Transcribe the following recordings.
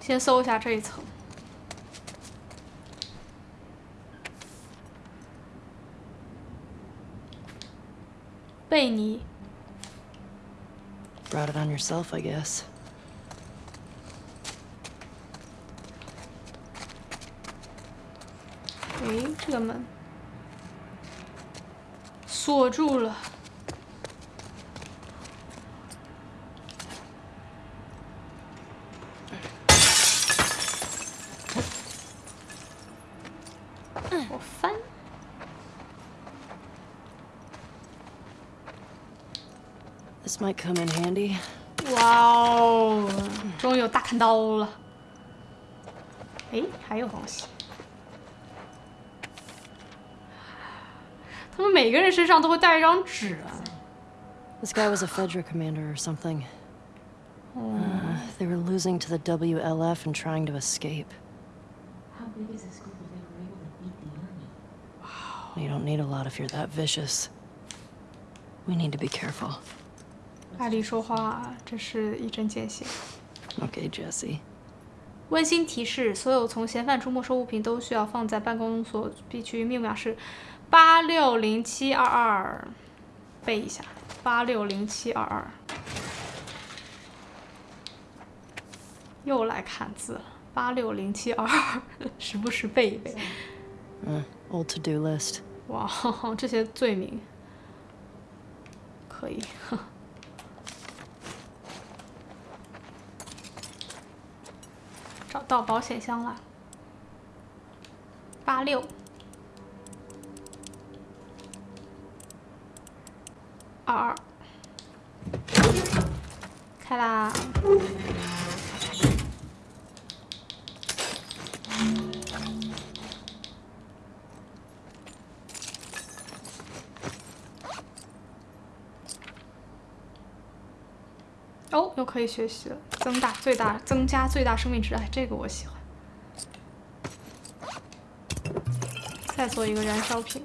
先搜一下这一层。贝尼。Brought it on yourself, I guess. 诶，这个门锁住了。This might come in handy. 哇哦，终于有大砍刀了。诶，还有东西。他们每个人身上都会带一张纸。 This guy was a Fedra commander or something. Uh, they were losing to the WLF and trying to escape. How big is this group if they were able to beat the army? You don't need a lot if you're that vicious. We need to be careful. 艾丽说话，这是一针见血。Okay, Jesse. 温馨提示：所有从嫌犯处没收物品都需要放在办公所必区，密码是八六零七二二，背一下，八六零七二二。又来看字了，八六零七二二，时不时背一背。Uh, old to-do list. 哇，这些罪名可以。找到保险箱了，八六。二二，开啦！可以学习了，增大最大增加最大生命值，哎，这个我喜欢。再做一个燃烧瓶。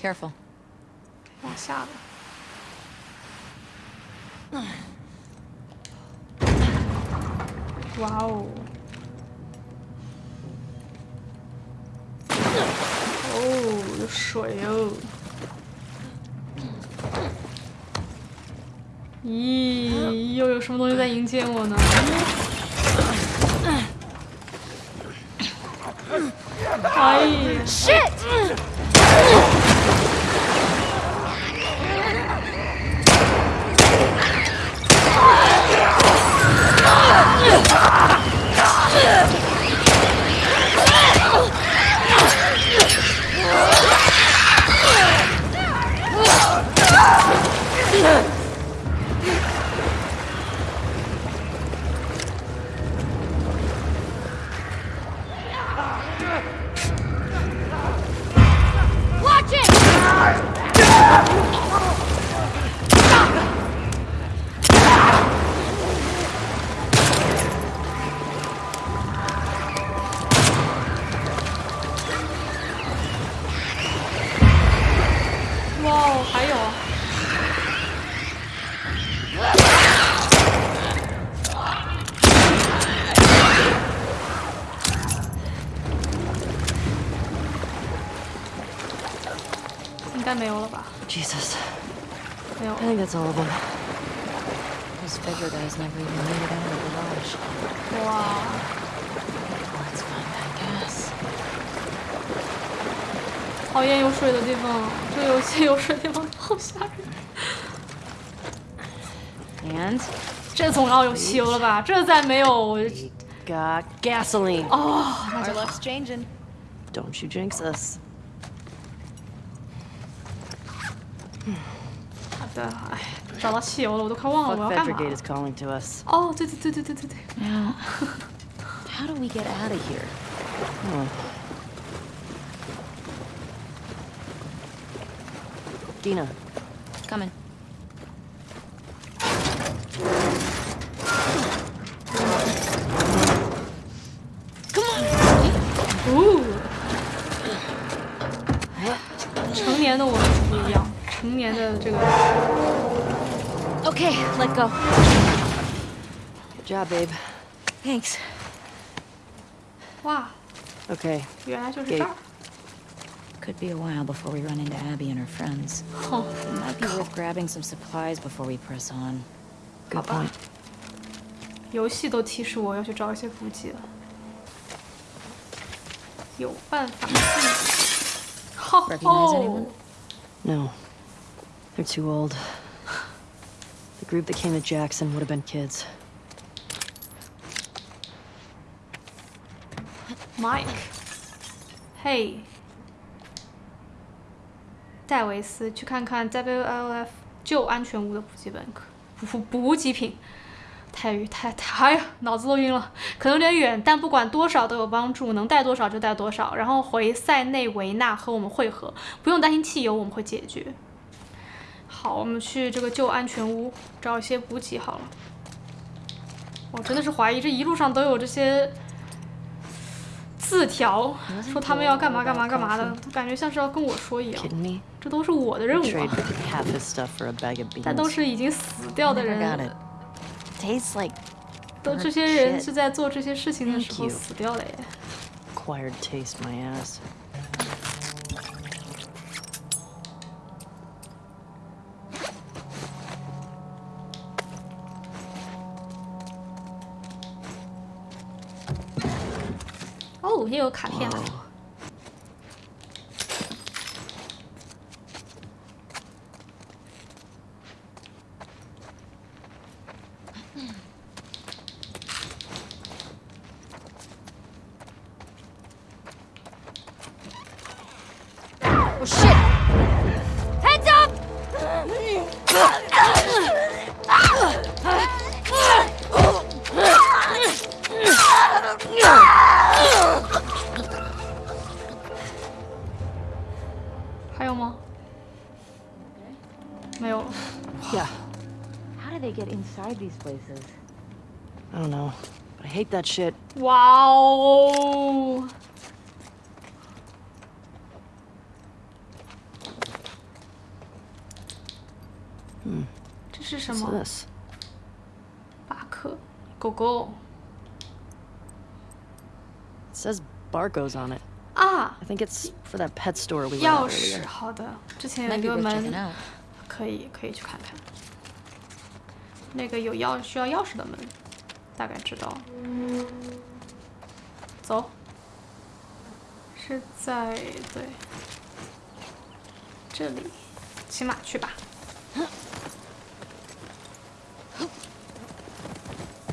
Careful. 往下了。哇哦！水哦！咦，又有什么东西在迎接我呢？哎呀 Jesus. 没有 I。think that's all of them. Those Fedra guys never even made it out of the garage. 哇， Let's find that gas. 讨厌有水的地方，这个游戏有水的地方好吓人。 And 这总要有汽油了吧？这再没有，我 Got gasoline. 哦，那 our 就好 luck's changing. Don't you jinx us. 哎，找到汽油了，我都快忘了 Fuck 我要干 Fedra 嘛 Gate 了 is。calling to us. 哦，对对对对对对对， Now, how do we get out of here? Dina, Coming. 哦， 成年的我们是不一样，成年的这个 Okay, let go. Good job, babe. Thanks. 哇， Okay, 原来就是给这儿。 Could be a while before we run into Abby and her friends. 哼， It might be worth grabbing some supplies before we press on. good 吧 point. 游戏都提示我要去找一些补给了，有办法自己。吼 Recognize 吼 anyone？ No, they're too old. Group that came to Jackson would have been kids. Mike，Hey，，戴维斯，去看看 WLF 旧安全屋的补给本，补补给品。太晕，太太，哎呀，脑子都晕了，可能有点远，但不管多少都有帮助，能带多少就带多少。然后回塞内维纳和我们会合，不用担心汽油，我们会解决。好，我们去这个旧安全屋找一些补给好了。我真的是怀疑这一路上都有这些字条，说他们要干嘛干嘛干嘛的，感觉像是要跟我说一样。这都是我的任务啊 但都是已经死掉的人 it.，Tastes like 都这些人是在做这些事情的时候.死掉的耶。已经有卡片了。places? I don't know. But I hate that shit. 哇哦！这是什 What's 么？ this? 巴克，狗狗 It says Barco's on it. 啊， I think it's for that pet store we went 钥 at 匙。 earlier. 好的，之前有 Might 一 be 个 worth checking 门， out. 可以可以去看看。 那个有钥需要钥匙的门，大概知道。走，是在对这里，骑马去吧。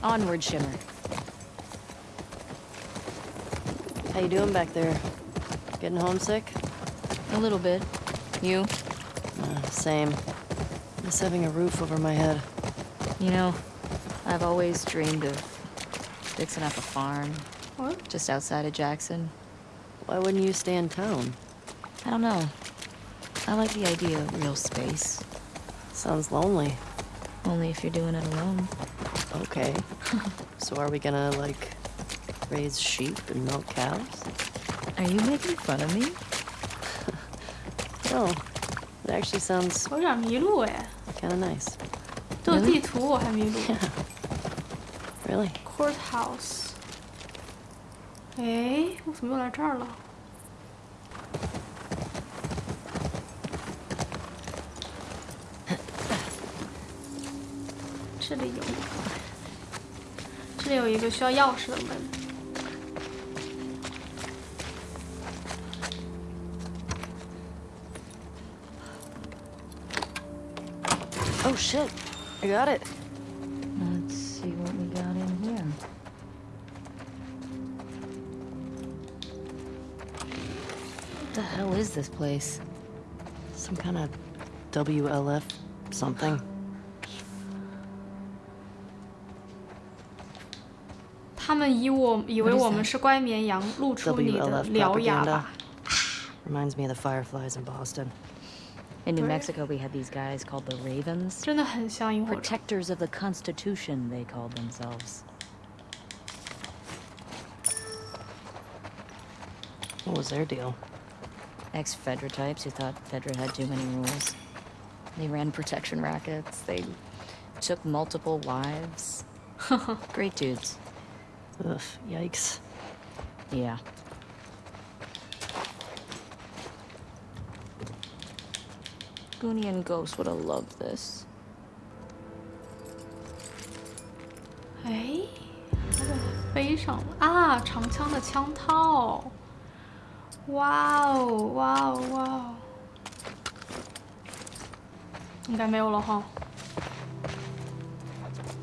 Onward, Shimmer. How you doing back there? Getting homesick? A little bit. You? Uh, same. Miss having a roof over my head. You know, I've always dreamed of fixing up a farm. What? Just outside of Jackson. Why wouldn't you stay in town? I don't know. I like the idea of real space. Sounds lonely. Only if you're doing it alone. Okay. so are we gonna, like, raise sheep and milk cows? Are you making fun of me? no. It actually sounds... Kinda nice. 地图我还迷路。Really? Courthouse。哎，我怎么又来这儿了？这里有一个，这里有一个需要钥匙的门。Oh shit! I got it. Let's see what we got in here. What the hell is this place? Some kind of WLF something? Reminds me of the fireflies in Boston. In New Right. Mexico, we had these guys called the Ravens. 真的很像萤火虫。 Protectors of the Constitution, they called themselves. What was their deal? Ex Fedra types who thought Fedra had too many rules. They ran protection rackets, they took multiple wives. Great dudes. Ugh, yikes. Yeah. Goonie and Ghost would have loved this. 哎，它怎么飞上了啊？长枪的枪套。哇哦，哇哦，哇哦！应该没有了哈。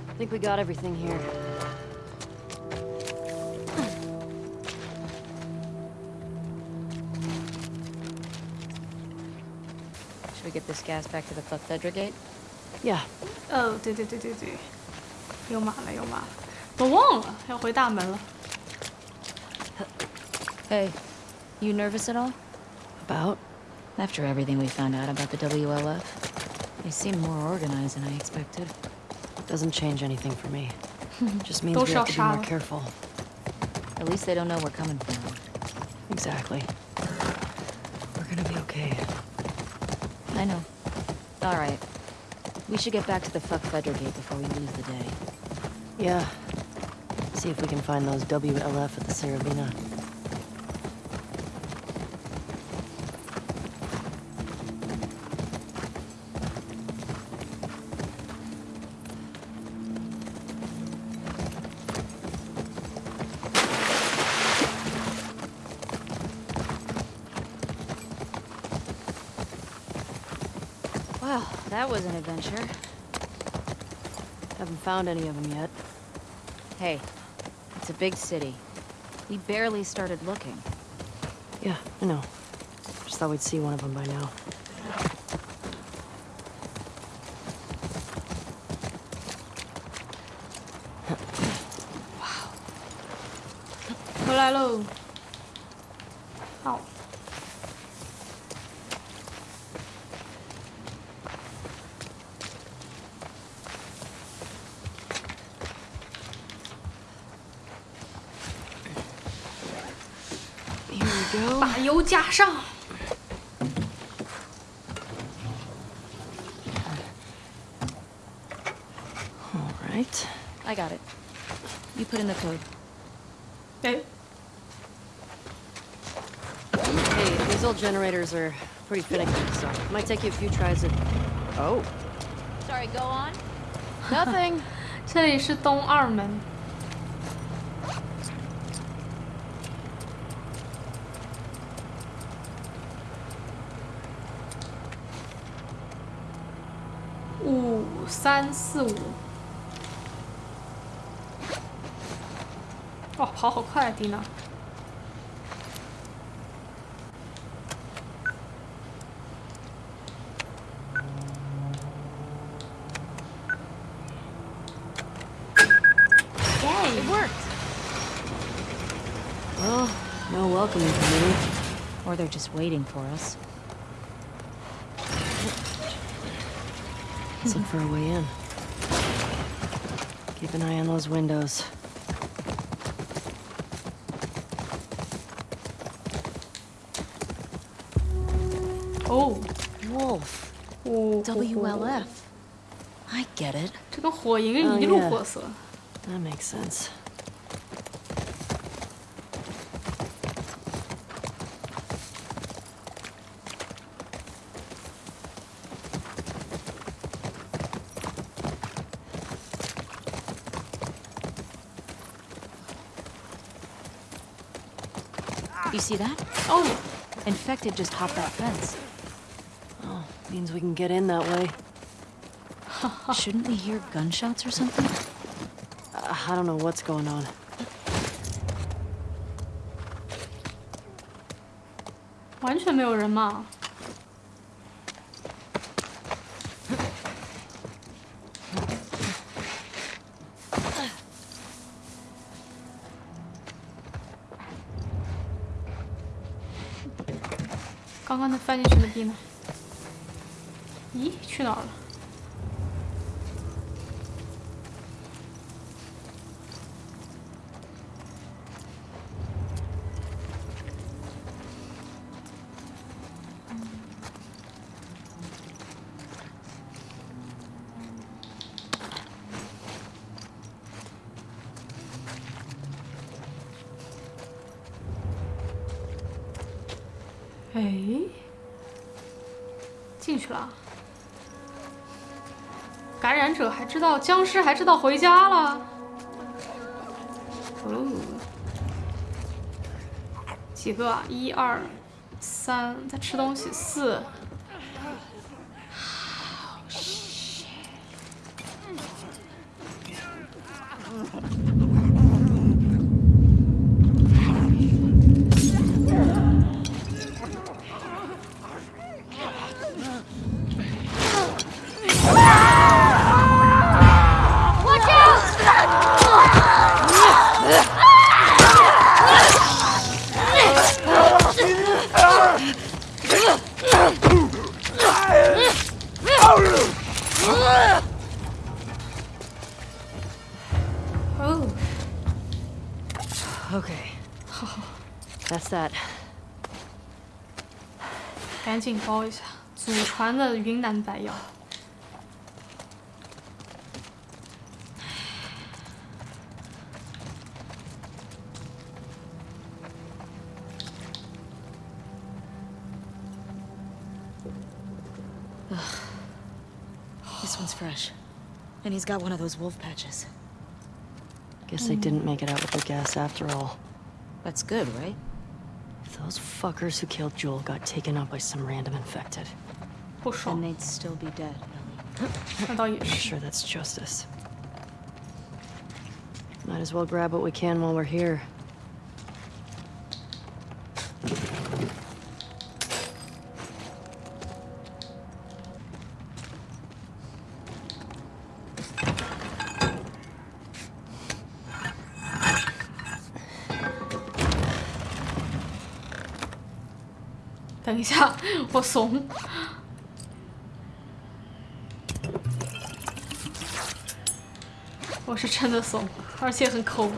I think we got everything here. get this gas back to the fuck Fedra gate? Yeah, 哦，对对对对对，又满了又满了，我忘了要回大门了。 Hey, you nervous at all? about. After everything we found out about the WLF, they seem more organized than I expected. Doesn't change anything for me. Just means Don't we have to be more shout. careful. At least they don't know we're coming for them. Exactly. We're gonna be okay. I know. All right. We should get back to the fuck Fedra gate before we lose the day. Yeah. See if we can find those WLF at the Saravina. was an adventure. Haven't found any of them yet. Hey, it's a big city. We barely started looking. Yeah, I know. Just thought we'd see one of them by now. 回来喽。 把油加上。 All right. I got it. You put in the code. 哎， Hey, these old generators are pretty finicky, so it might take you a few tries to... Oh. Sorry, go on. Nothing. 这里是东二门。 三四五。哇，跑好快啊，蒂娜！ It worked. well, no welcoming committee. Or they're just waiting for us. Let's look for a way in. Keep an eye on those windows. Oh， Wolf. 哦 WLF. I get it. 这跟火影哦一路 yeah 货色。 That makes sense. See that? Oh, Infected just hopped that fence. Oh, means we can get in that way. Shouldn't we hear gunshots or something? Uh, I don't know what's going on. 刚刚那翻进去的币呢？咦，去哪儿了？哎，进去了。感染者还知道，僵尸还知道回家了。哦，几个？一二三，在吃东西。四。赶紧包一下，祖传的云南白药。 This one's fresh. And he's got one of those wolf patches. Guess they didn't make it out with the gas after all. That's good, right? Those fuckers who killed Joel got taken out by some random infected. And they'd still be dead. I'm sure that's justice. Might as well grab what we can while we're here. 等一下，我怂。我是真的怂，而且很抠，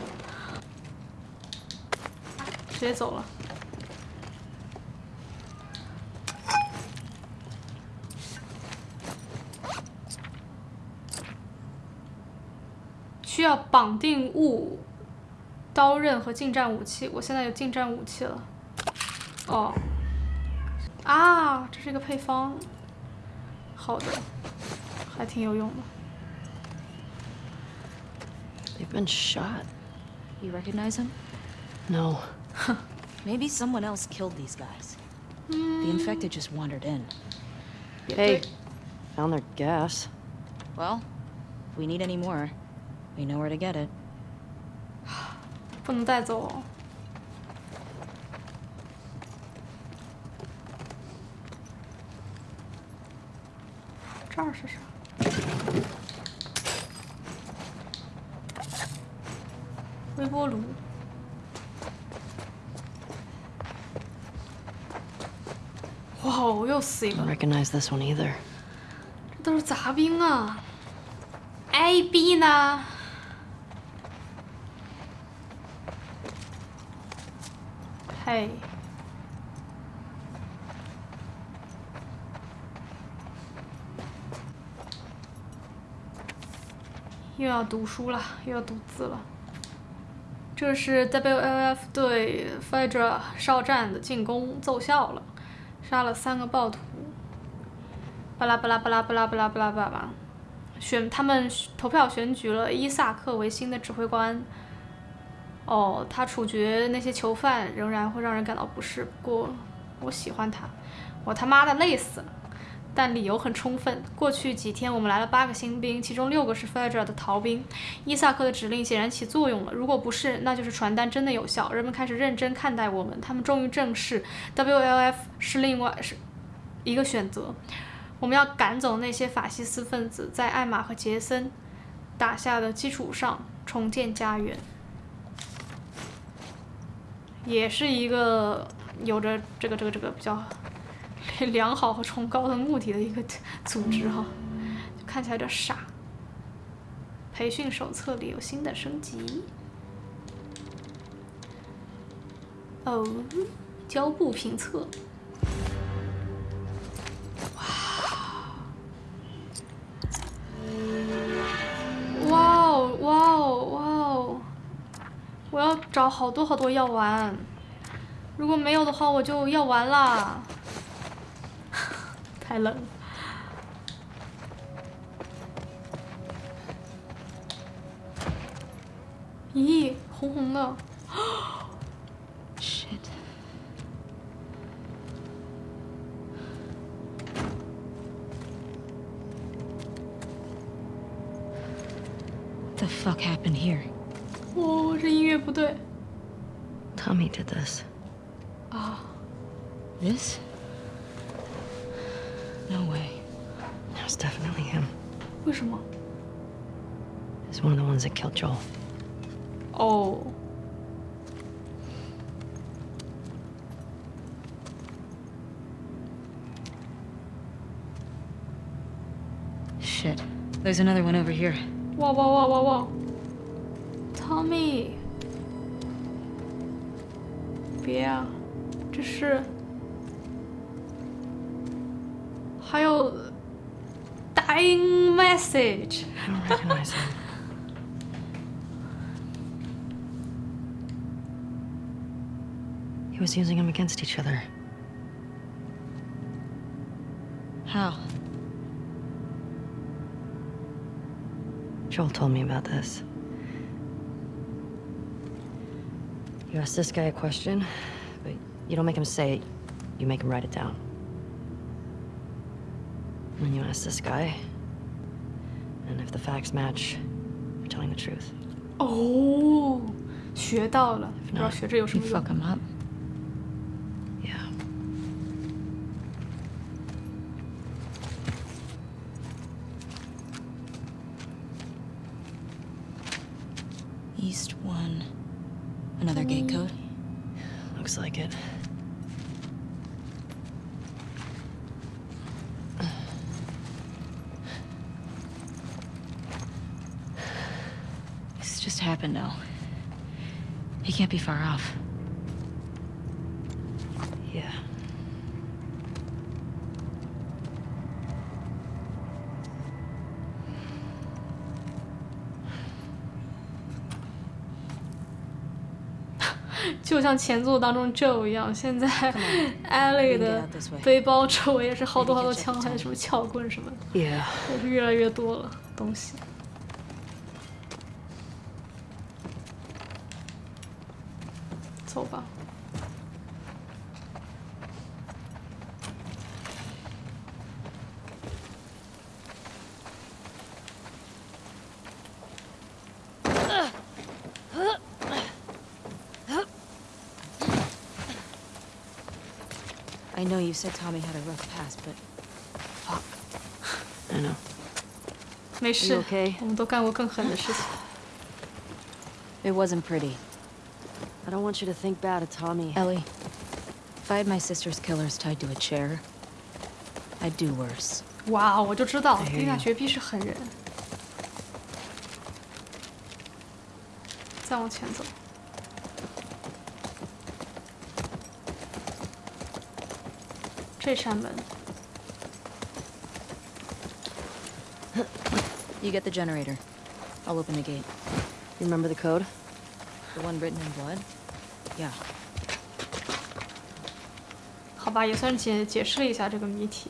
直接走了。需要绑定物、刀刃和近战武器。我现在有近战武器了。哦，啊，这是一个配方，好的，还挺有用的。 They've been shot. You recognize him? No. Maybe someone else killed these guys. The infected just wandered in. 也 Hey, 对 found their gas. Well, if we need any more, we know where to get it. 不能带走 这儿是啥？微波炉。哇哦，又死一个 Don't！recognize this one either. 这都是杂兵啊。A B 呢？嘿，又要读书了，又要读字了。这是 WLF 对 Fedra 哨站的进攻奏效了，杀了三个暴徒。巴拉巴拉巴拉巴拉巴拉巴拉巴拉，选他们投票选举了伊萨克为新的指挥官。哦，他处决那些囚犯仍然会让人感到不适，不过我喜欢他，我他妈的累死了。但理由很充分。过去几天，我们来了八个新兵，其中六个是 Fedra 的逃兵。伊萨克的指令显然起作用了。如果不是，那就是传单真的有效。人们开始认真看待我们，他们终于正视 WLF 是另外是一个选择。我们要赶走那些法西斯分子，在艾玛和杰森打下的基础上重建家园。也是一个有着这个这个这个比较 良好和崇高的目的的一个组织哈，看起来有点傻。培训手册里有新的升级。哦，胶布评测。哇哦哇哦哇哦！我要找好多好多药丸，如果没有的话，我就药完啦。太冷了。咦，红红的。 Shit. What the fuck happened here? 哦，这音乐不对 Tommy did this. 啊！ This? one of the ones that killed Joel. 哦， Shit. There's another one over here. 哇哇哇哇哇！Tommy，别啊，这是还有 dying message。 I don't was using them against each other. How? Joel told me about this. You ask this guy a question, but you don't make him say it, you make him write it down. And then you ask this guy, and if the facts match, you're telling the truth. 哦，学到了，不知道学这有什 You 么用 fuck。him up. youcantbefaroff 就像前作当中就一样现在艾莉 的背包周围也是好多好多枪还有什么撬棍什么的。也是越来越多了东西。走吧。 I know you said Tommy had a rough past, but fuck. I know. 没事 okay? 我们都干过更狠的事情。 It wasn't pretty. I don't want you to think bad of Tommy. Ellie, if I had my sister's killers tied to a chair, I'd do worse. 哇，我就知道 I hear 丽娜 you. 绝逼是狠人。再往前走。这扇门， You get the generator. I'll open the gate. You remember the code? The one written in blood? Yeah. 好吧，也算解解释了一下这个谜题。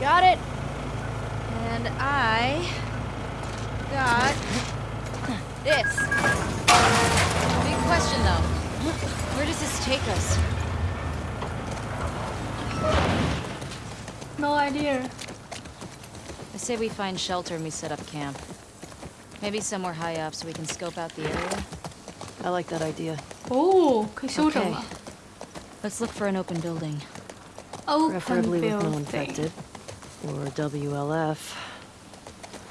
Got it. And I got this. Big question though. Where does this take us? No idea。say we find shelter and we set up camp. Maybe somewhere high up so we can scope out the area. I like that idea. Oh, okay. Let's look for an open building. Open Preferably building. with no infected. Or WLF.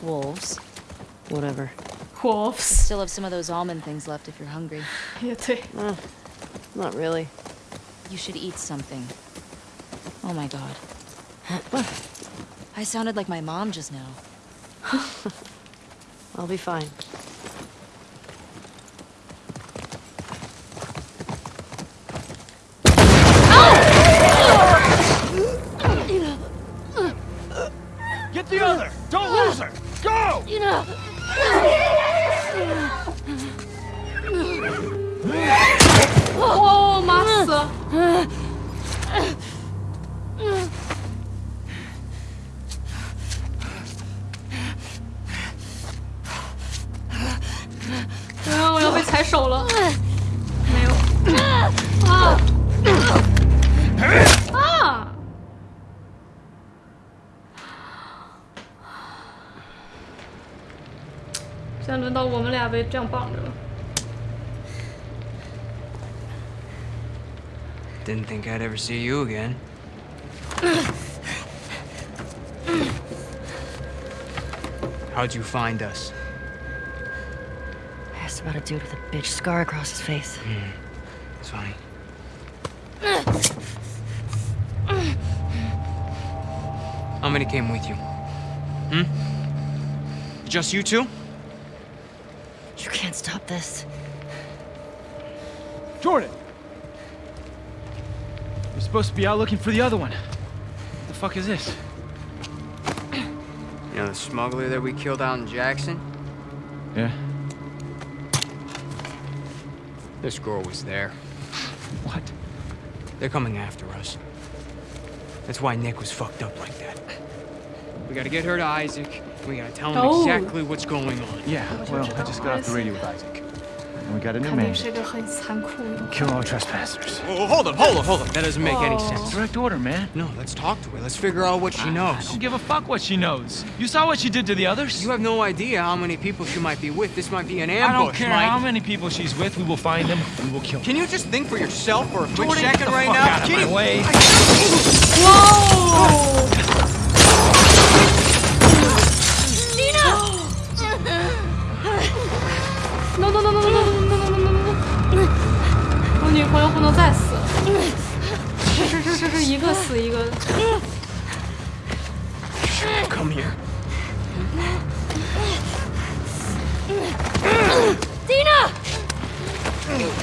Wolves. Whatever. Wolves. Still have some of those almond things left if you're hungry. Yeah, too. Not really. You should eat something. Oh my god. What? I sounded like my mom just now. I'll be fine. Get the other! Don't lose her! Go! jump on them. Didn't think I'd ever see you again. How'd you find us? I asked about a dude with a bitch scar across his face. Mm. It's funny. How many came with you? Hmm? Just you two? You this. Jordan! You're supposed to be out looking for the other one. What the fuck is this? You know the smuggler that we killed out in Jackson? Yeah? This girl was there. What? They're coming after us. That's why Nick was fucked up like that. We gotta get her to Isaac. We gotta tell him Oh. exactly what's going on. Yeah, well, I just got off the radio with Isaac. We got a new man. Kill all trespassers. Oh, hold up, hold up, hold up. That doesn't make oh. any sense. Direct order, man. No, let's talk to her. Let's figure out what she ah, knows. I don't give a fuck what she knows. You saw what she did to the others? You have no idea how many people she might be with. This might be an ambush, I don't care Mike. how many people she's with. We will find them. We will kill them. Can you just think for yourself for a quick Jordan, second right now? Out Kitty. Whoa! Come here. No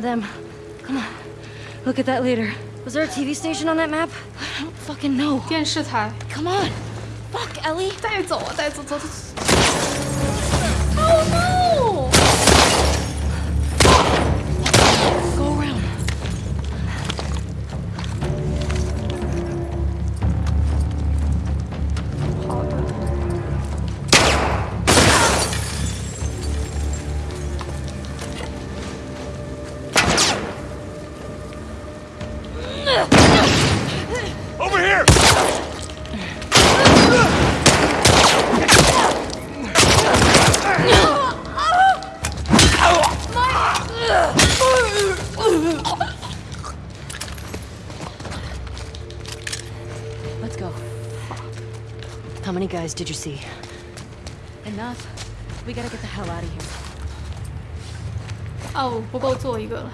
of them. Come on. Look at that leader. Was there a TV station on that map? I don't fucking know. 电视台。 Come on. Fuck, Ellie. 带走啊，带走，走走走。 did you see? Enough. We gotta get the hell out of here. 哦，不够做一个了。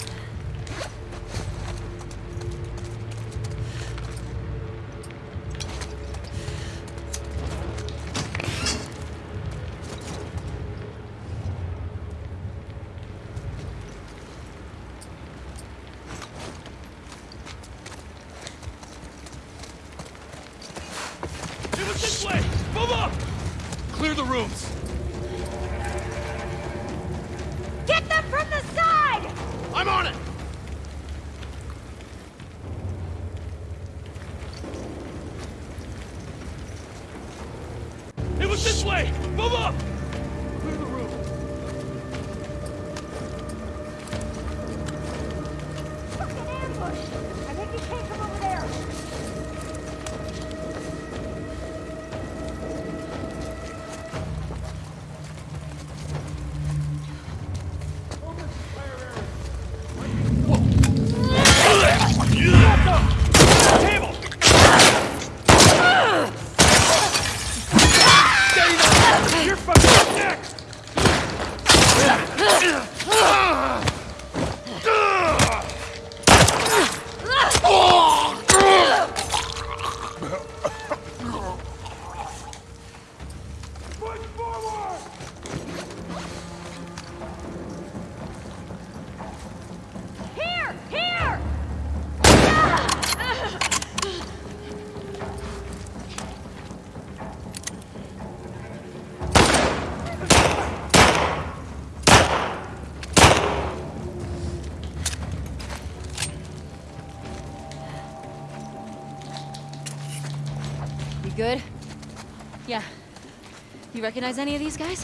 You recognize any of these guys?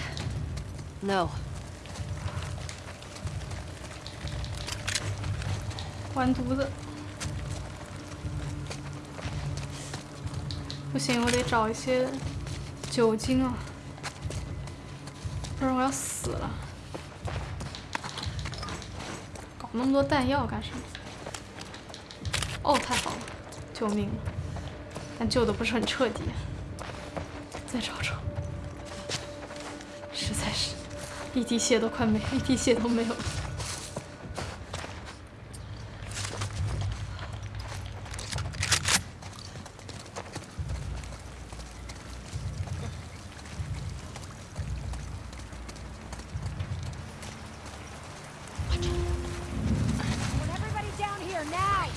No. 完犊子！不行，我得找一些酒精啊，不然我要死了。搞那么多弹药干什么？哦，太好了，救命了！但救的不是很彻底。一滴血都快没，一滴血都没有了。 Want everybody down here now!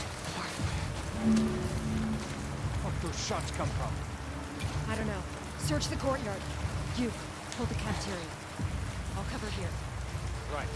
Where'd those shots come from? I don't know. Search the courtyard. You, hold the cafeteria. I'll cover here. Right.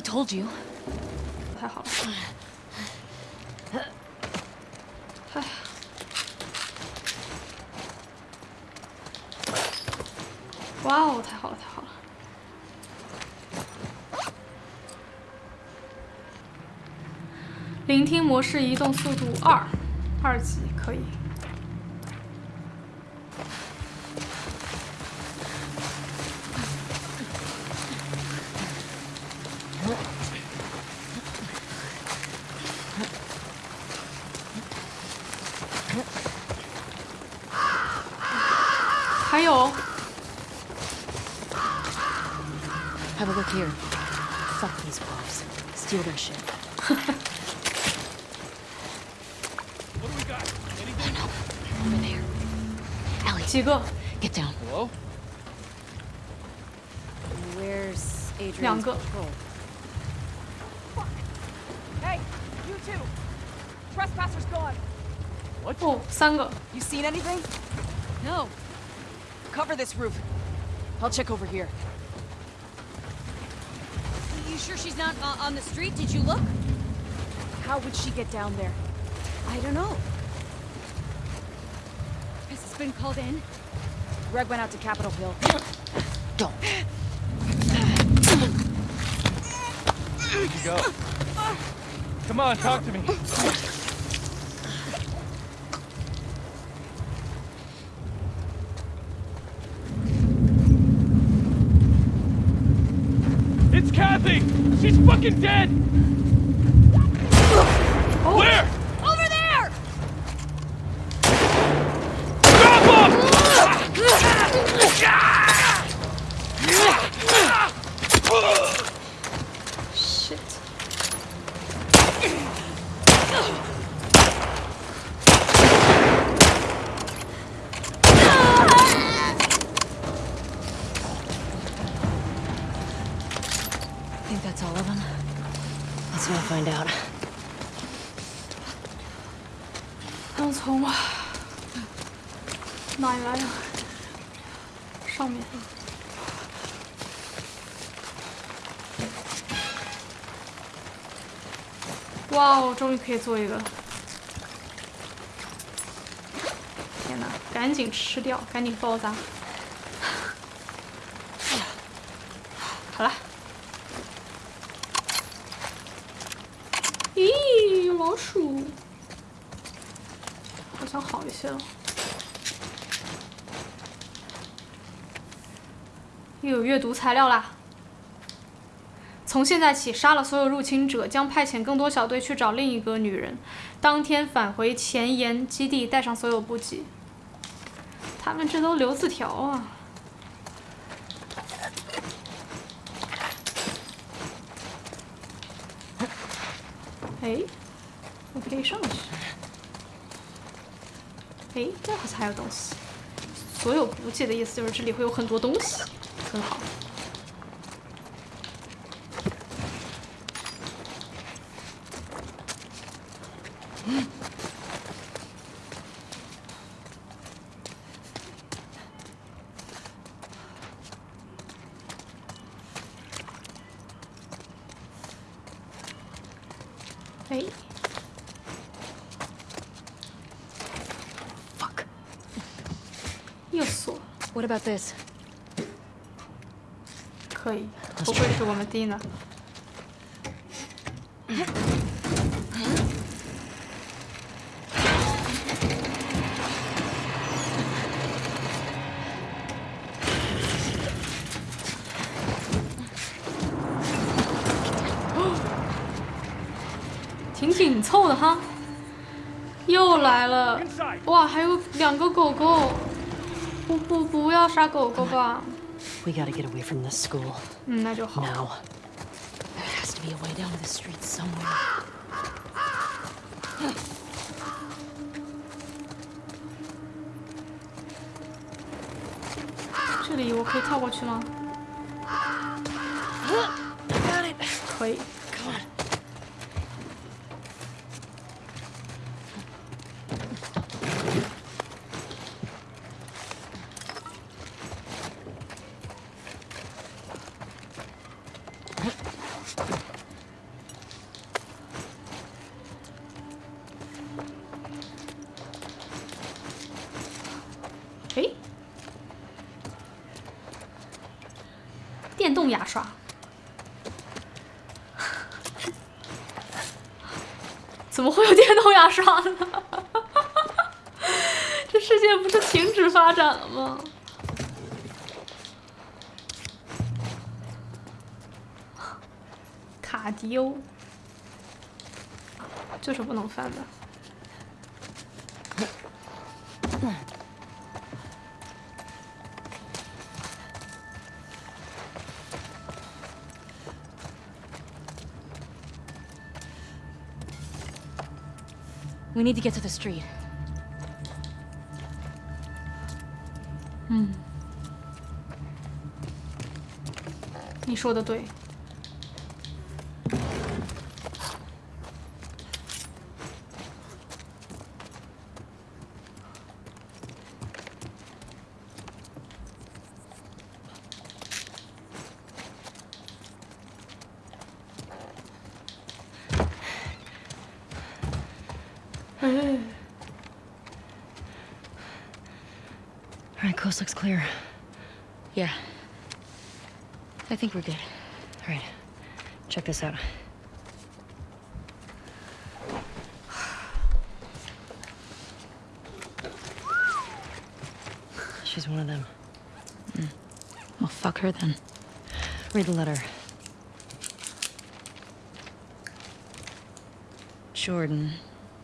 I told you. 太好了。哇哦，太好了，太好了！聆听模式移动速度二，二级可以。over there. Ellie. Get down. Hello? Where's Adrian's Yanko. Fuck. Hey, you two. Trespasser's gone. What? Oh, Sango. You seen anything? No. Cover this roof. I'll check over here. You sure she's not uh, on the street? Did you look? How would she get down there? I don't know. Has this been called in? Greg went out to Capitol Hill. Don't. Where'd you go? Come on, talk to me. It's Kathy! She's fucking dead! 可以做一个！天哪，赶紧吃掉，赶紧爆炸！好了。咦，老鼠，好像好一些了。又有阅读材料啦！从现在起，杀了所有入侵者，将派遣更多小队去找另一个女人。当天返回前沿基地，带上所有补给。他们这都留字条啊！哎，我可以上去。哎，这好像还有东西。所有补给的意思就是这里会有很多东西，很好。哎，fuck，又锁，What about this? 可以，不愧是我们 Dina。挺紧凑的哈，又来了，哇，还有两个狗狗，杀狗狗吧， We gotta get away from this school. 嗯，那就好。 Now. There has to be a way down to the street somewhere. 这里我可以跳过去吗？ 止发展了吗？卡迪欧，就是不能翻的。 We need to get to the street. 嗯你说的对。Clear. Yeah. I think we're good. All right, check this out. She's one of them. Hmm. Well, fuck her then. Read the letter. Jordan.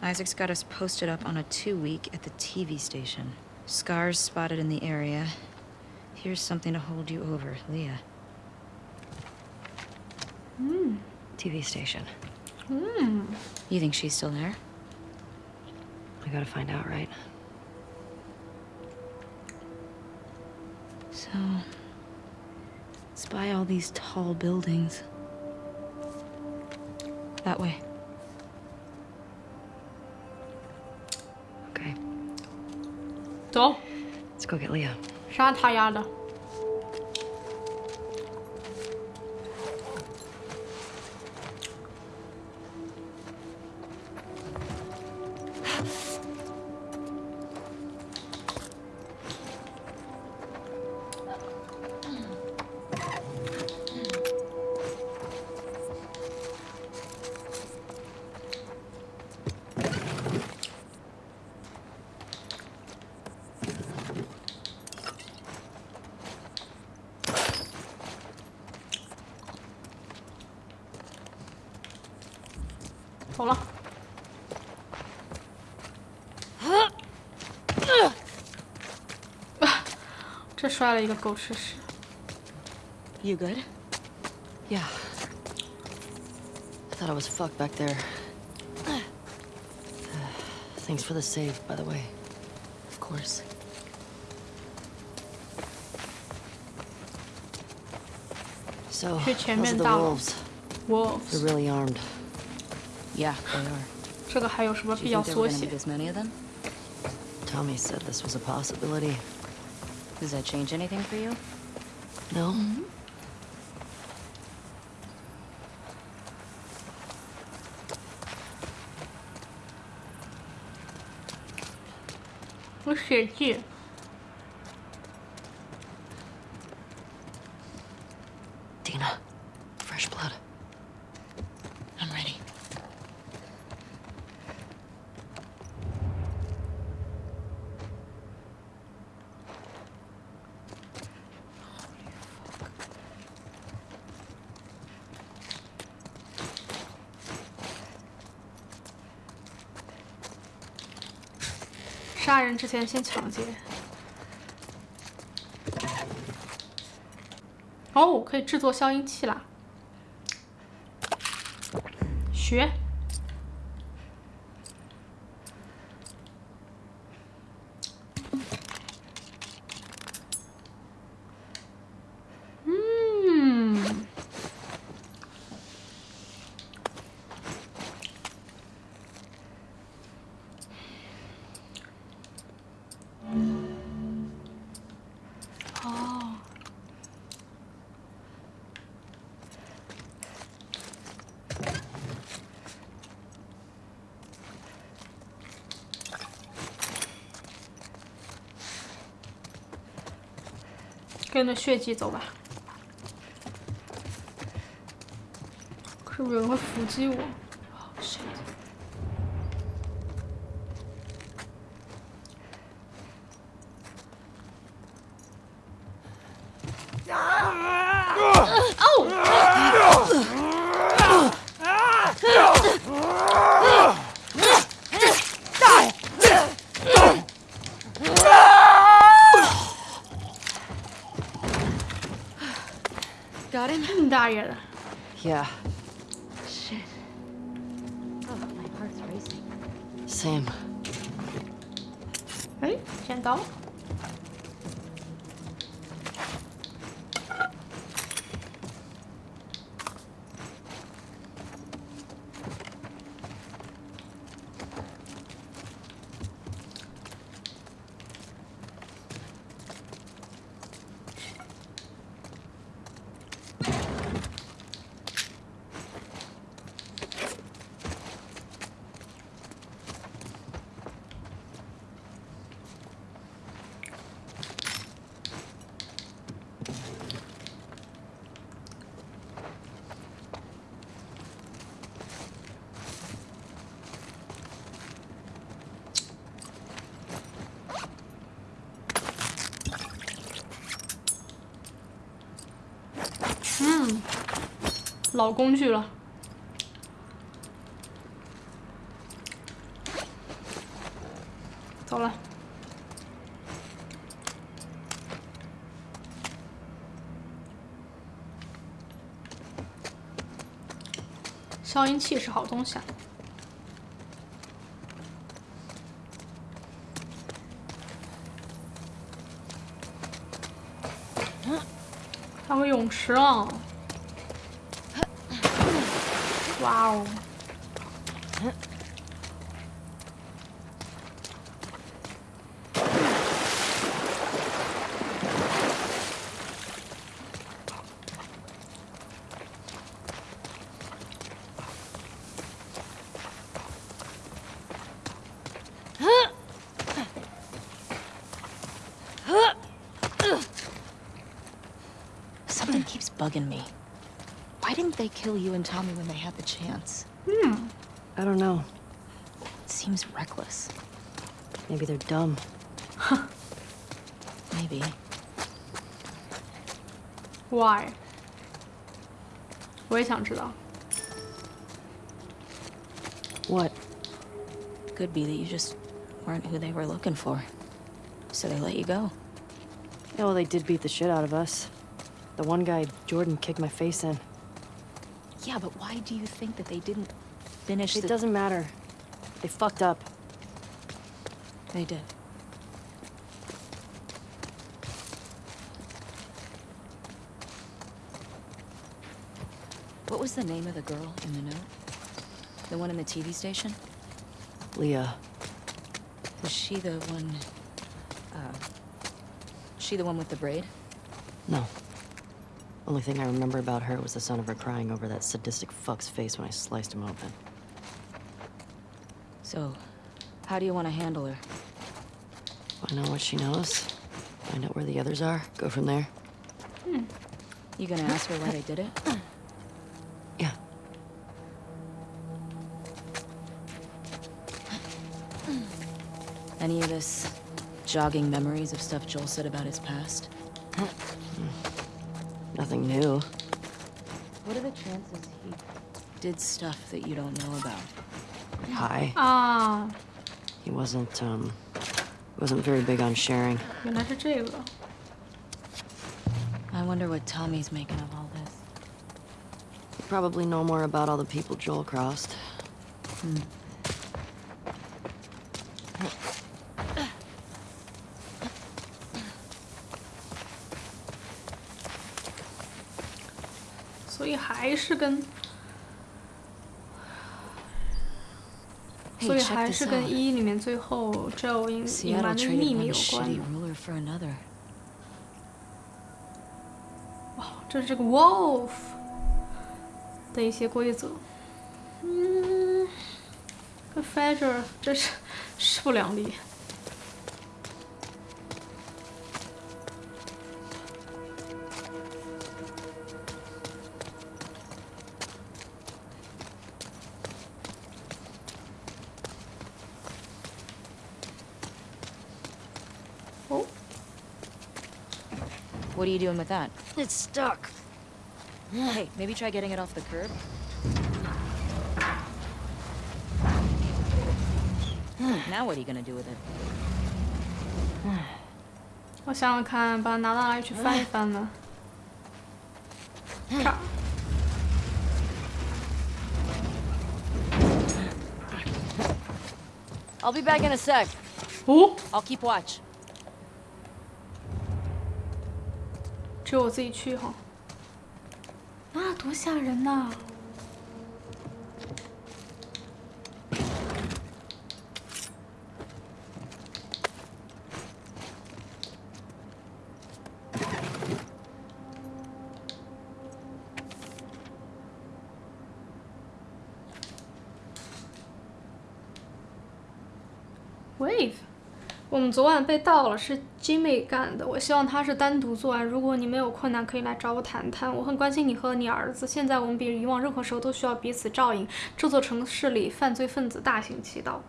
Isaac's got us posted up on a two week at the TV station. Scars spotted in the area. Here's something to hold you over, Leah. Hmm. TV station. Hmm. You think she's still there? I gotta find out, right? So. Spy all these tall buildings. That way. 走， Let's go get Leah. 杀他丫的！ 这摔了一个狗吃屎。 You good? Yeah. I thought I was fucked back there. Thanks for the save, by the way. Of course. So, 去前 those 面 are the 大楼 wolves. They're Wolves， really armed. Yeah, they are. 这个还有什么 Do 必 you 要 think there 缩 were gonna 写 be？this many of them? Tommy said this was a possibility. Does that change anything for you? No. Mm -hmm. What's? 之前先抢劫。哦，可以制作消音器啦。学。跟着血迹走吧。是不是有人会伏击我 same. 哎，剪刀。 老工具了。走了。消音器是好东西啊。还有泳池啊！Wow. Something keeps bugging me. Why didn't they kill you and Tommy when they had the chance? I don't know. It seems reckless. Maybe they're dumb. Maybe. Why？我也想知道。 What? Could be that you just weren't who they were looking for. So they let you go. Yeah, well, they did beat the shit out of us. The one guy, Jordan, kicked my face in. Yeah, but why do you think that they didn't finish It the... doesn't matter. They fucked up. They did. What was the name of the girl in the note? The one in the TV station? Leah. Was she the one... Uh, she the one with the braid? No. Only thing I remember about her was the sound of her crying over that sadistic fuck's face when I sliced him open. So, how do you want to handle her? Find out what she knows. Find out where the others are. Go from there. Hmm. You gonna ask her why they did it? Yeah. Any of this jogging memories of stuff Joel said about his past? Nothing new. What are the chances he did stuff that you don't know about? Hi. Ah. He wasn't, um, wasn't very big on sharing. I wonder what Tommy's making of all this. You probably know more about all the people Joel crossed. Hmm. 是跟，所以还是跟一里面最后 Joe 隐隐瞒的秘密有关。哇，这是这个 Wolf 的一些规则。嗯 f e d e r 这是势不两立。you doing with that? It's stuck. Hey, maybe try getting it off the curb. Now what are you gonna do with it? 我想想看，把它拿到哪里去翻一翻呢？这儿。 I'll be back in a sec. 哦， I'll keep watch. 只有我自己去哈。那，多吓人呐！Wave，我们昨晚被盗了，是金美干的。我希望他是单独作案。如果你没有困难，可以来找我谈谈。我很关心你和你儿子。现在我们比以往任何时候都需要彼此照应。这座城市里犯罪分子大行其道。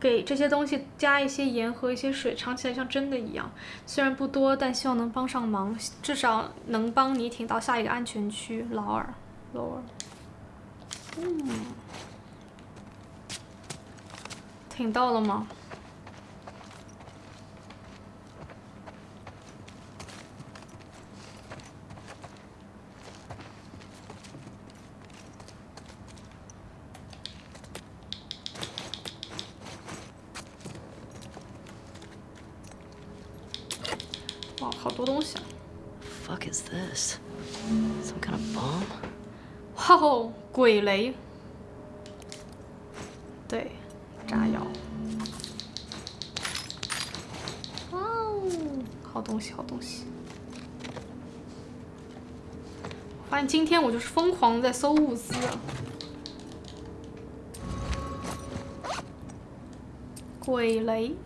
给这些东西加一些盐和一些水，尝起来像真的一样。虽然不多，但希望能帮上忙，至少能帮你挺到下一个安全区。劳尔劳尔。嗯。挺到了吗？哇，好多东西啊！Fuck is this? Some kind of bomb? 哇哦，鬼雷。今天我就是疯狂在搜物资啊。鬼雷。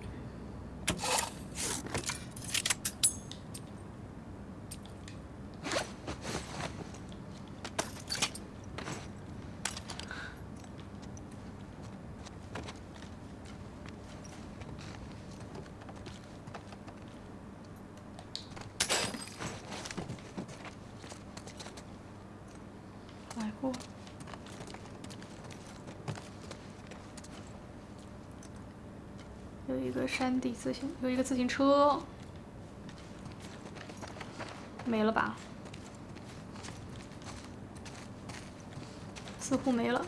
有一自行，有一个自行车，没了吧？似乎没了。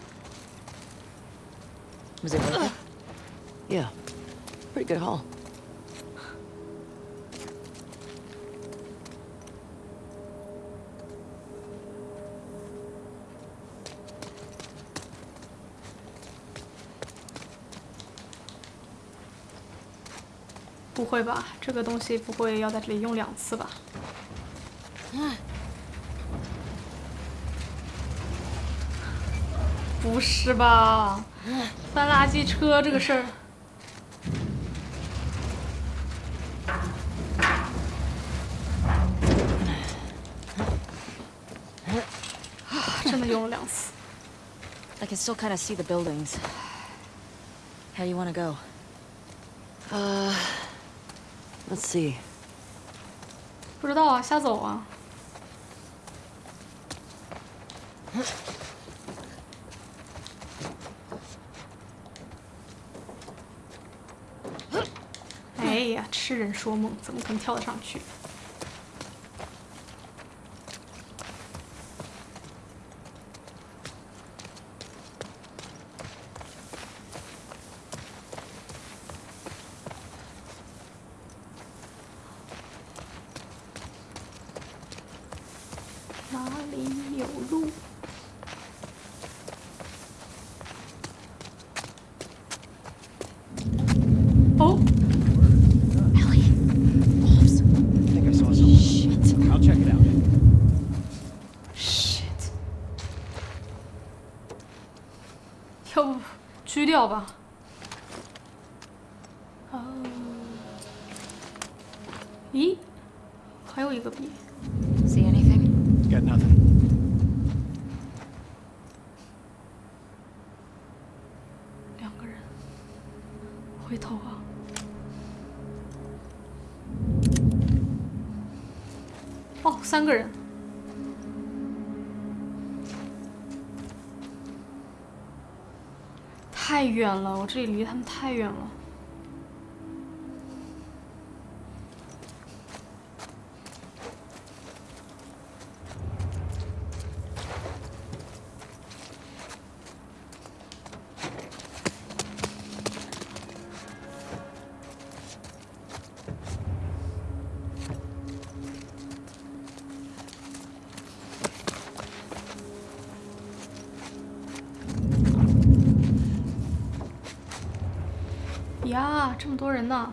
Was it worth it? Yeah. Pretty good haul. 不会吧？这个东西不会要在这里用两次吧？不是吧？翻垃圾车这个事儿，真的用了两次。I can still kind of see the buildings. How do you want to go? Uh, let's see. 不知道啊，瞎走啊。哎呀，痴人说梦，怎么可能跳得上去？哪里有路？哦，I think I saw something. I'll check it out. shit！要不狙掉吧？哦，咦，还有一个笔。See anything? Got nothing. 两个人，回头啊！哦，三个人。太远了，我这里离他们太远了。啊，这么多人呢！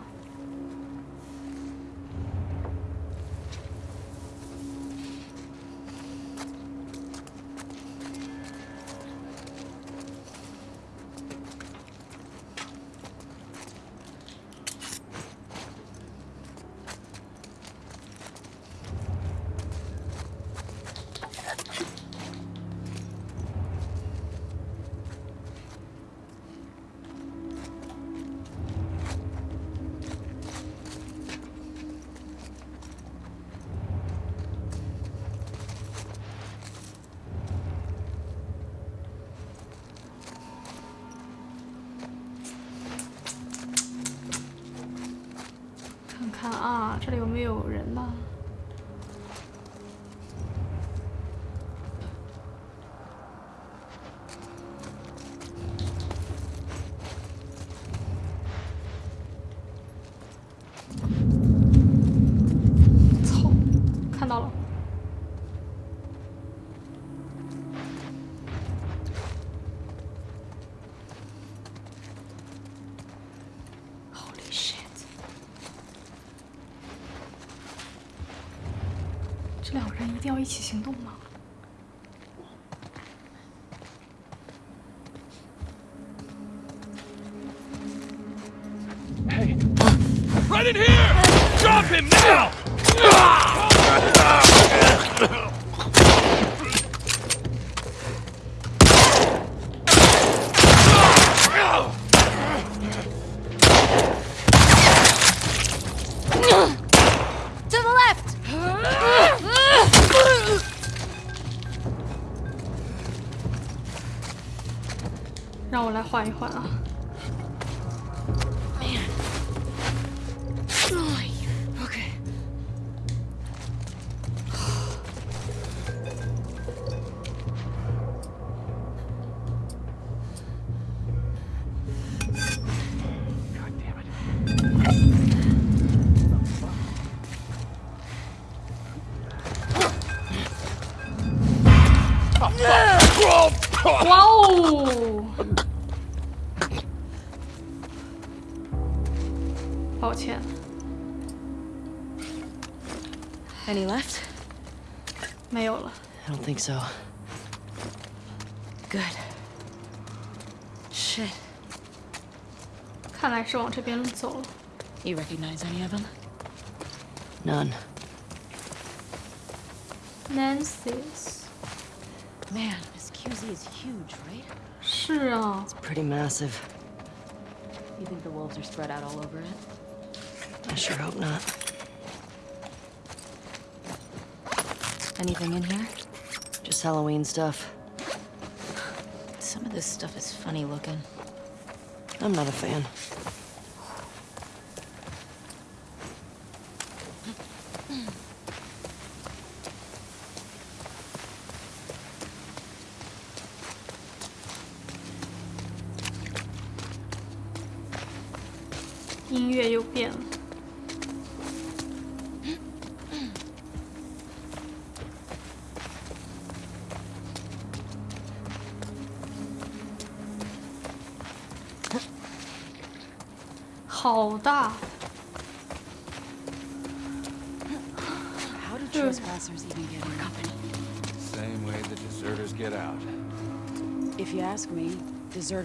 定要一起行动吗？Hey! Right in here! Drop him now! so. Good. Shit. 看来是往这边走了。 You recognize any of them? None. Nancy's， Man, this QZ is huge, right? 是啊， Pretty massive. You think the wolves are spread out all over it? I sure hope not. Anything in here? Just Halloween stuff. Some of this stuff is funny looking. I'm not a fan.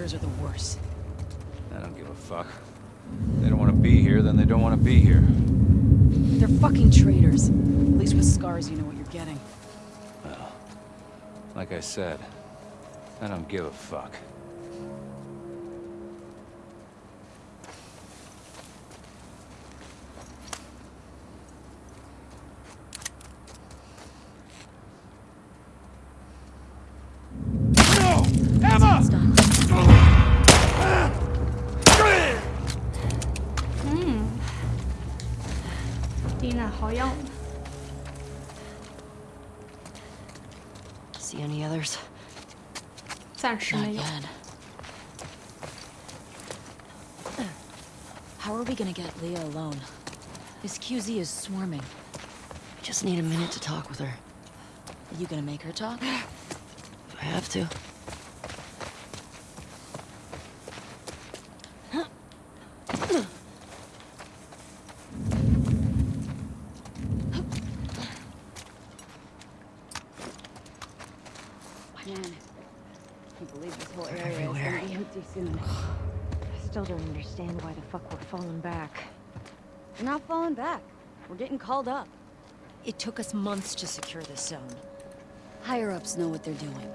Deserters are the worst. I don't give a fuck. They don't want to be here, then they don't want to be here. They're fucking traitors. At least with scars, you know what you're getting. Well, like I said, I don't give a fuck. See any others? 暂时 Not 没有。 yet. How are we gonna get Leah alone? This QZ is swarming. Just need a minute to talk with her. Are you gonna make her talk? If I have to. Falling back. We're not falling back. We're getting called up. It took us months to secure this zone. Higher ups know what they're doing.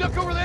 Duck over there!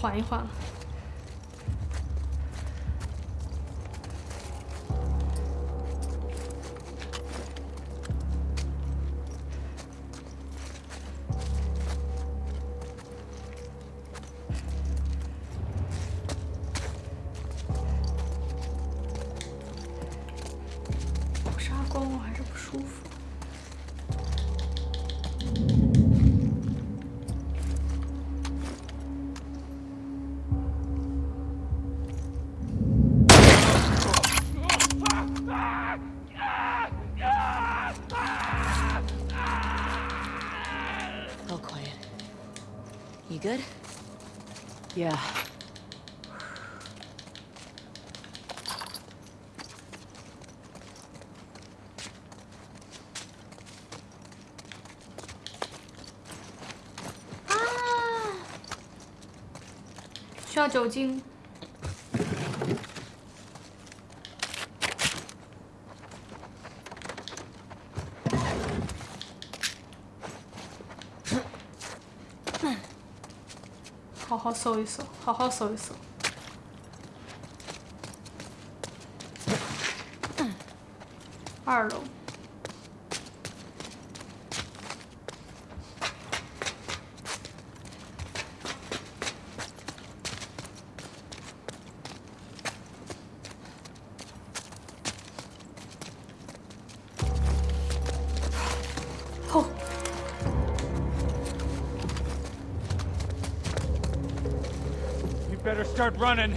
缓一缓了。有啥光我还是不舒服。Yeah. Ah. 需要酒精。搜一搜，好好搜一搜。二楼。better start running.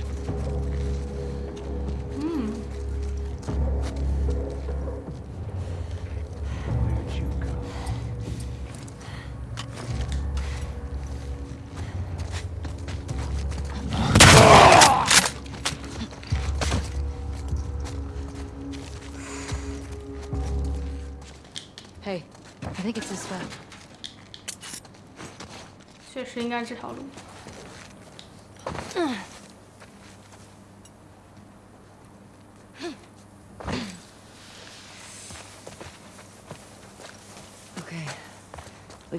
Where'd you go? Hey, I think it's this way. 确实应该这条路。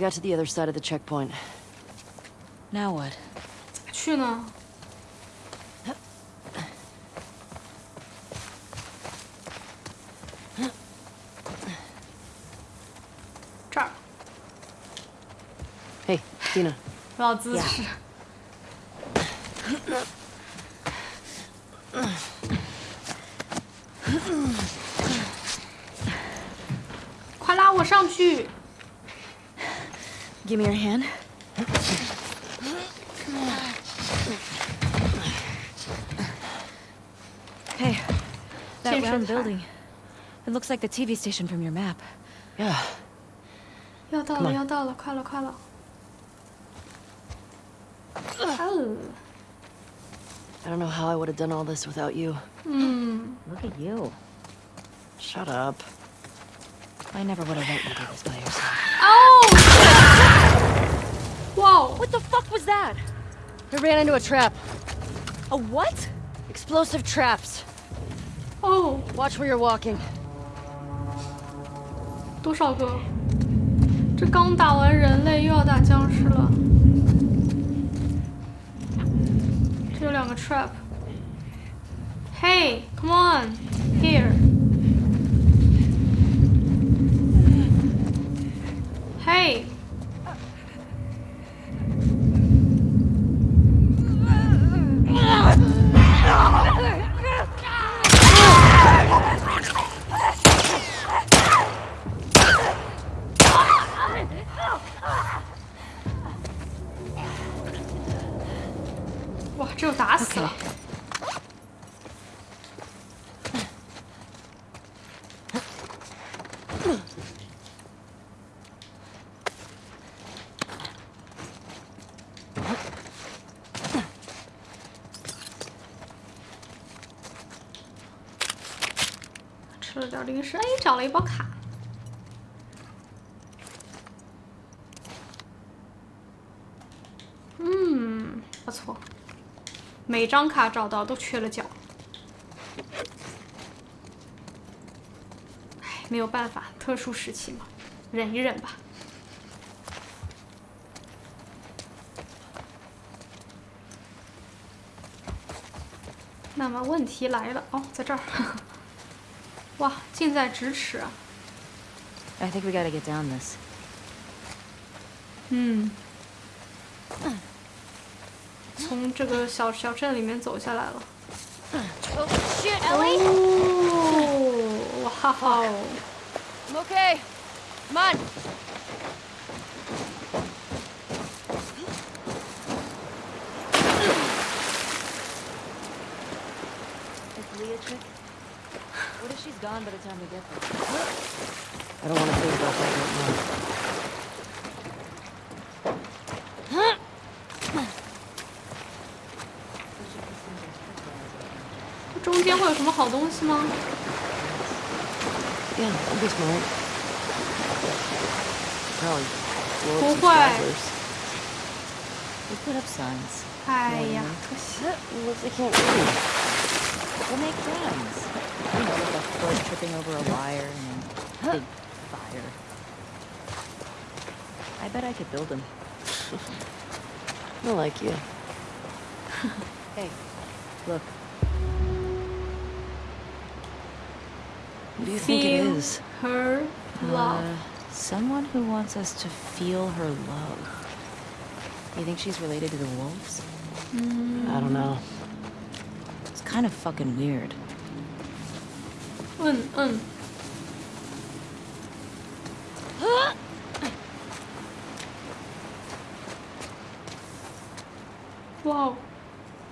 got to the other side of the checkpoint. Now what? 去呢？这儿。嘿，Dina。老姿势。快拉我上去！Give me your hand. Hey, that Tears round of heart. building. It looks like the TV station from your map. Yeah. 要到 Come 了， on 要到了，快了，快了。哦， I don't know how I would have done all this without you. 嗯， Look at you. Shut up. I never would have let you do this by yourself. 哦， 哇哦， What the fuck was that? I ran into a trap. A what? Explosive traps. 哦， Watch where you're walking. 多少个？这刚打完人类，又要打僵尸了。这有两个 trap。Hey, come on, here. Hey. 哇，这又打死了点零食，哎，找了一包卡。嗯，不错。每张卡找到都缺了角。唉，没有办法，特殊时期嘛，忍一忍吧。那么问题来了，哦，在这儿，哇，近在咫尺啊！I think we gotta get down this. 嗯，从这个小小镇里面走下来了。 Oh shit, Ellie! 哦，哇哦！ I'm okay. Come on. Is Leah chick? What if she's gone by the time we get there? I don't want to think about that right now. 会有什么好东西吗？ Yeah, I'll be smart. Probably blow up some 不会。 stragglers. We put up signs. 哎呀，可惜。 Looks like I can't read. We'll make friends. You know, like a foot tripping over a wire and then big fire. I bet I could build them. I like you. Hey, look. What do you think it is? Her uh, love. Uh, someone who wants us to feel her love. You think she's related to the wolves? Mm. I don't know. It's kind of fucking weird. Un, un. Whoa!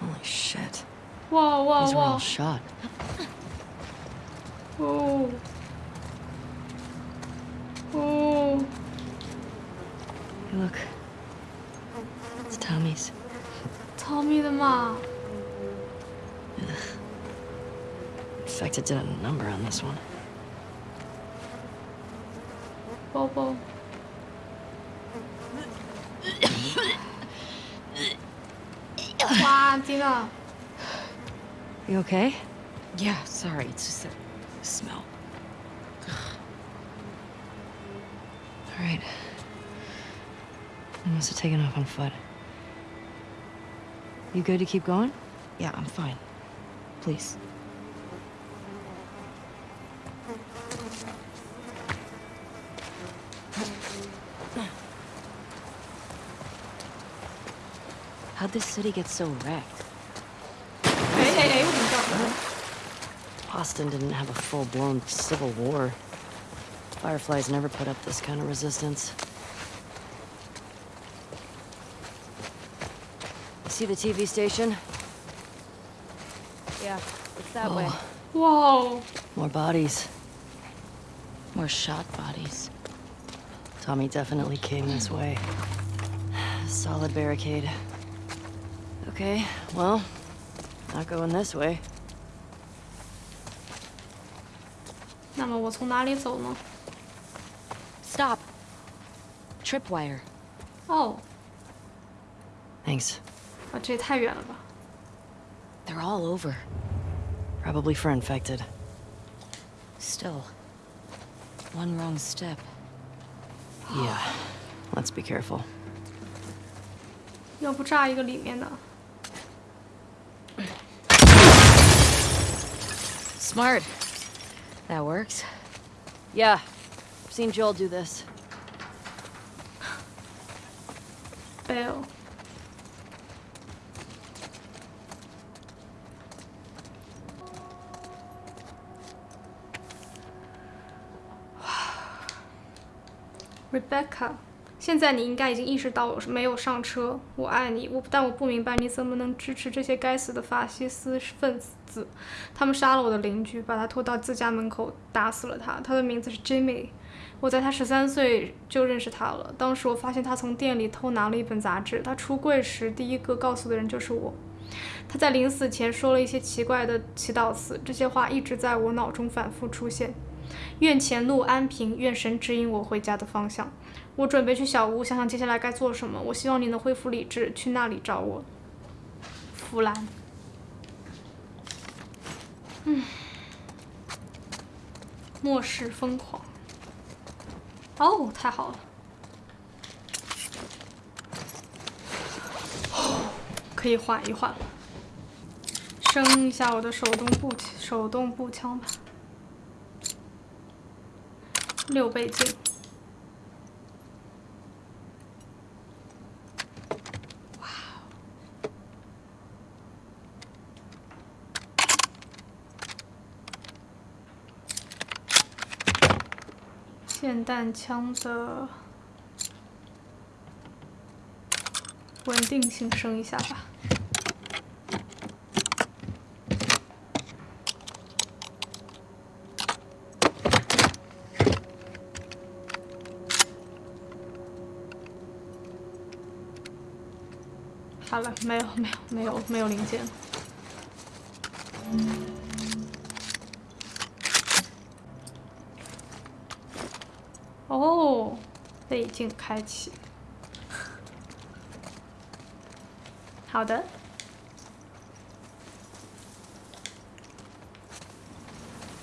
Holy shit. Whoa, whoa, These whoa. All shot. this one. Bobo. wow, Dina. You okay? Yeah, sorry. It's just that smell. All right. I must have taken off on foot. You good to keep going? Yeah, I'm fine. Please. How'd this city get so wrecked? Hey, hey, hey, what Boston didn't have a full-blown civil war. Fireflies never put up this kind of resistance. See the TV station? Yeah, it's that oh. way. Whoa. More bodies. More shot bodies. Tommy definitely came this way. Solid barricade. Okay, well, not going this way. 那么我从哪里走呢？ Stop. Tripwire. 哦， Thanks. 啊，这也太远了吧！ They're all over. Probably for infected. Still. One wrong step. Yeah. Let's be careful. 要不炸一个里面的， Smart. That works. Yeah. I've seen Joel do this. fail。Rebecca，现在你应该已经意识到我是没有上车。我爱你，我但我不明白你怎么能支持这些该死的法西斯分子。 他们杀了我的邻居，把他拖到自家门口，打死了他。他的名字是 Jimmy。我在他十三岁就认识他了。当时我发现他从店里偷拿了一本杂志。他出柜时第一个告诉的人就是我。他在临死前说了一些奇怪的祈祷词，这些话一直在我脑中反复出现。愿前路安平，愿神指引我回家的方向。我准备去小屋，想想接下来该做什么。我希望你能恢复理智，去那里找我。弗兰。嗯。末世疯狂。哦，太好了。可以缓一缓了。升一下我的手动步手动步枪吧。六倍镜。霰弹枪的稳定性升一下吧。好了，没有没有没有没有零件倍镜开启。好的。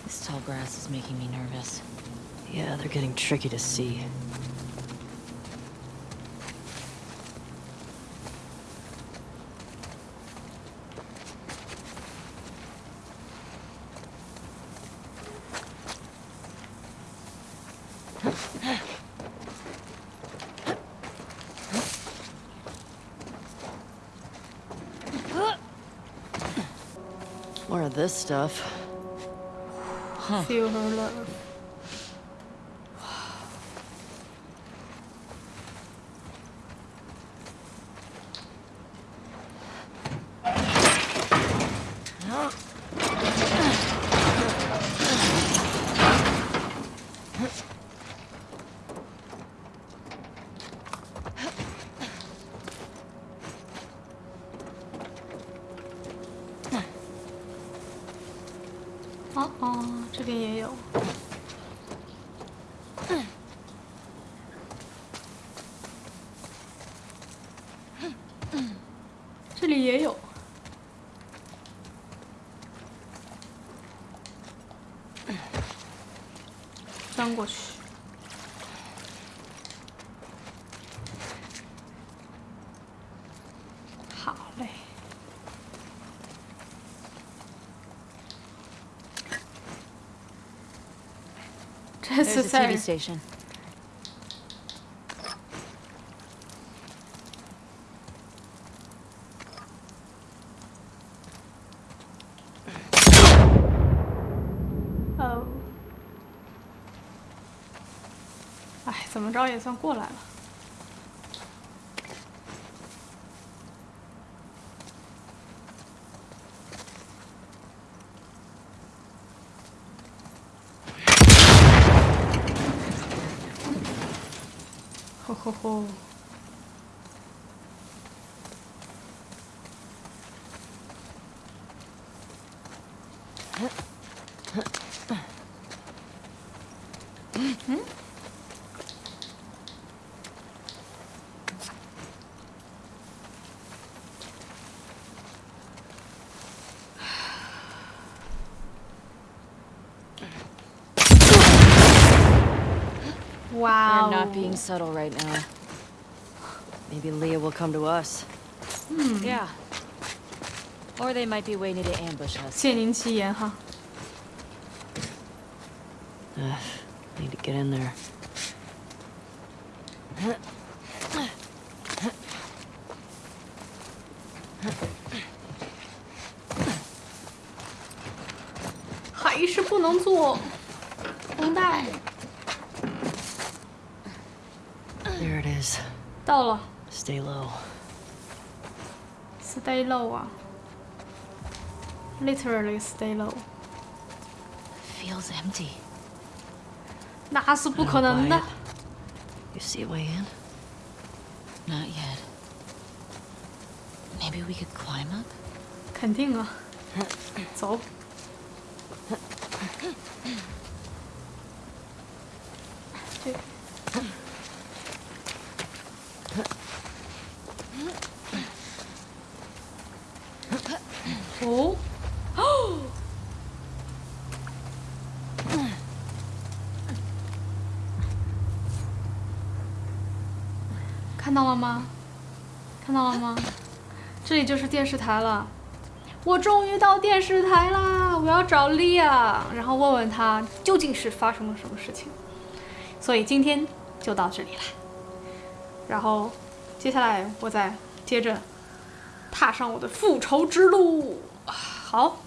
This tall grass is making me nervous. Yeah, they're getting tricky to see. More of this stuff. Feel her love。The 在 TV station. Oh 哦。哎，怎么着也算过来了。alcohol. being subtle right now. Maybe Leah will come to us. Hmm. Yeah. Or they might be waiting to ambush us. Uh, need to get in there. low 啊，literally stay low， Feels empty. 那是不可能的 Quiet.。You see a way in? Not yet. Maybe we could climb up? 肯定啊，走。 到了吗？这里就是电视台了。我终于到电视台啦！我要找莉亚，然后问问她究竟是发生了什么事情。所以今天就到这里啦。然后接下来我再接着踏上我的复仇之路。好，